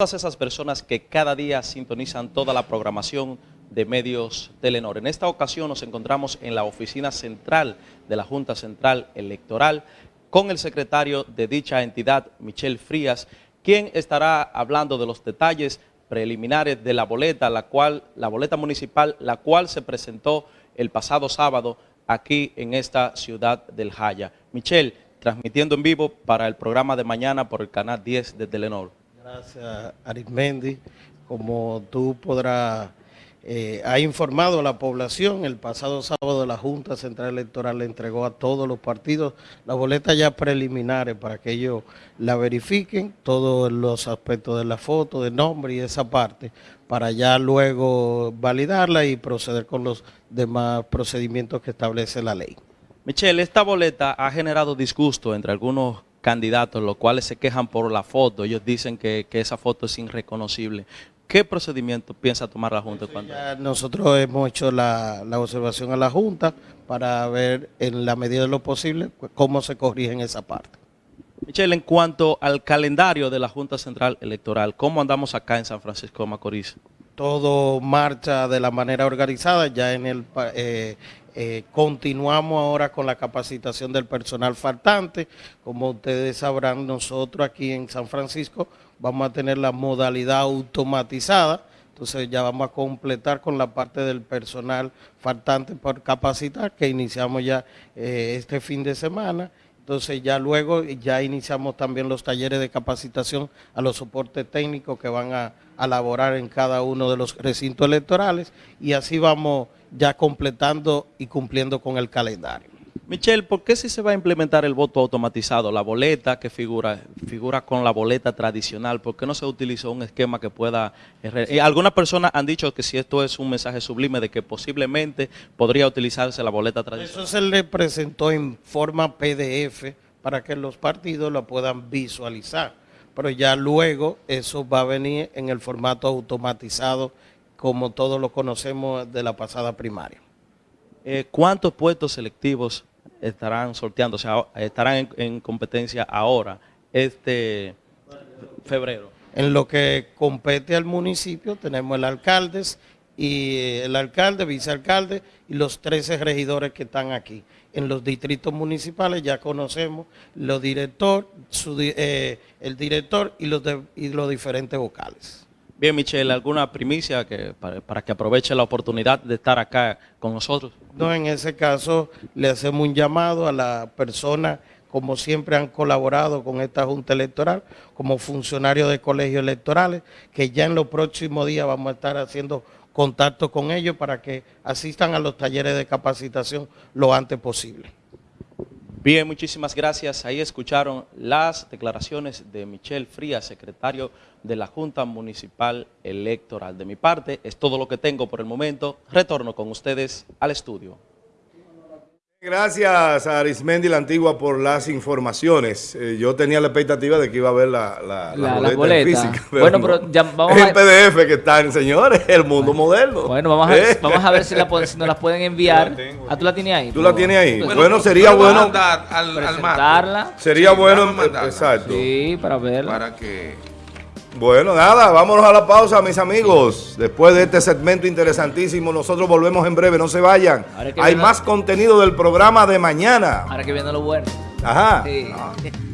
todas esas personas que cada día sintonizan toda la programación de medios Telenor. En esta ocasión nos encontramos en la oficina central de la Junta Central Electoral con el secretario de dicha entidad, Michel Frías, quien estará hablando de los detalles preliminares de la boleta, la cual la boleta municipal, la cual se presentó el pasado sábado aquí en esta ciudad del Jaya. Michel, transmitiendo en vivo para el programa de mañana por el canal 10 de Telenor. Gracias, Arismendi. Como tú podrás, eh, ha informado a la población, el pasado sábado la Junta Central Electoral le entregó a todos los partidos las boletas ya preliminares para que ellos la verifiquen, todos los aspectos de la foto, de nombre y esa parte, para ya luego validarla y proceder con los demás procedimientos que establece la ley. Michelle, esta boleta ha generado disgusto entre algunos candidatos, los cuales se quejan por la foto. Ellos dicen que, esa foto es irreconocible. ¿Qué procedimiento piensa tomar la Junta? Cuando... nosotros hemos hecho la, observación a la Junta para ver en la medida de lo posible cómo se corrige en esa parte. Michelle, en cuanto al calendario de la Junta Central Electoral, ¿cómo andamos acá en San Francisco de Macorís? Todo marcha de la manera organizada, ya en el, eh, eh, continuamos ahora con la capacitación del personal faltante. Como ustedes sabrán, nosotros aquí en San Francisco vamos a tener la modalidad automatizada. Entonces ya vamos a completar con la parte del personal faltante por capacitar, que iniciamos ya eh, este fin de semana. Entonces ya luego ya iniciamos también los talleres de capacitación a los soportes técnicos que van a, a laborar en cada uno de los recintos electorales y así vamos ya completando y cumpliendo con el calendario. Michelle, ¿por qué si se va a implementar el voto automatizado, la boleta que figura, figura con la boleta tradicional, por qué no se utilizó un esquema que pueda... Eh, algunas personas han dicho que si esto es un mensaje sublime de que posiblemente podría utilizarse la boleta tradicional. Eso se le presentó en forma PDF para que los partidos lo puedan visualizar, pero ya luego eso va a venir en el formato automatizado como todos lo conocemos de la pasada primaria. Eh, ¿Cuántos puestos selectivos estarán sorteando, o sea, estarán en, competencia ahora, este febrero? En lo que compete al municipio tenemos el alcalde y el alcalde, vicealcalde y los 13 regidores que están aquí. En los distritos municipales ya conocemos los eh, el director y los, y los diferentes vocales. Bien, Michelle, ¿alguna primicia que, para, que aproveche la oportunidad de estar acá con nosotros? No, en ese caso le hacemos un llamado a la persona, como siempre han colaborado con esta Junta Electoral, como funcionarios de colegios electorales, que ya en los próximos días vamos a estar haciendo contacto con ellos para que asistan a los talleres de capacitación lo antes posible. Bien, muchísimas gracias. Ahí escucharon las declaraciones de Michel Frías, secretario de la Junta Municipal Electoral. De mi parte, es todo lo que tengo por el momento. Retorno con ustedes al estudio. Gracias a Arismendi la Antigua por las informaciones. Eh, yo tenía la expectativa de que iba a ver la, la, boleta, física. bueno, pero ya vamos es el PDF que están, señores, el mundo moderno. Bueno, vamos a, ver, eh. vamos a ver si, la, si nos la pueden enviar. ¿Ah, tú la tienes ahí? ¿Tú la tienes ahí? Bueno, sería bueno... Al, presentarla. Sería bueno, exacto. Sí, para verla. Para que... Bueno, nada, vámonos a la pausa, mis amigos. Después de este segmento interesantísimo, nosotros volvemos en breve, no se vayan. Hay más contenido del programa de mañana. Ahora que viene lo bueno. Ajá. Sí.